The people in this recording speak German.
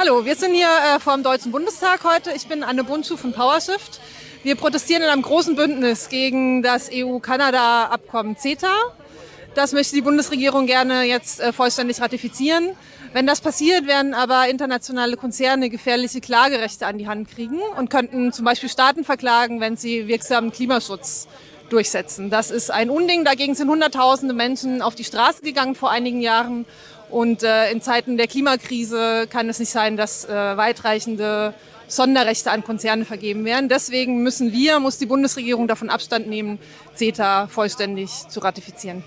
Hallo, wir sind hier äh, vor dem Deutschen Bundestag heute. Ich bin Anne Bundschuh von PowerShift. Wir protestieren in einem großen Bündnis gegen das EU-Kanada-Abkommen CETA. Das möchte die Bundesregierung gerne jetzt äh, vollständig ratifizieren. Wenn das passiert, werden aber internationale Konzerne gefährliche Klagerechte an die Hand kriegen und könnten zum Beispiel Staaten verklagen, wenn sie wirksamen Klimaschutz durchsetzen. Das ist ein Unding. Dagegen sind Hunderttausende Menschen auf die Straße gegangen vor einigen Jahren. Und äh, in Zeiten der Klimakrise kann es nicht sein, dass äh, weitreichende Sonderrechte an Konzerne vergeben werden. Deswegen müssen wir, muss die Bundesregierung davon Abstand nehmen, CETA vollständig zu ratifizieren.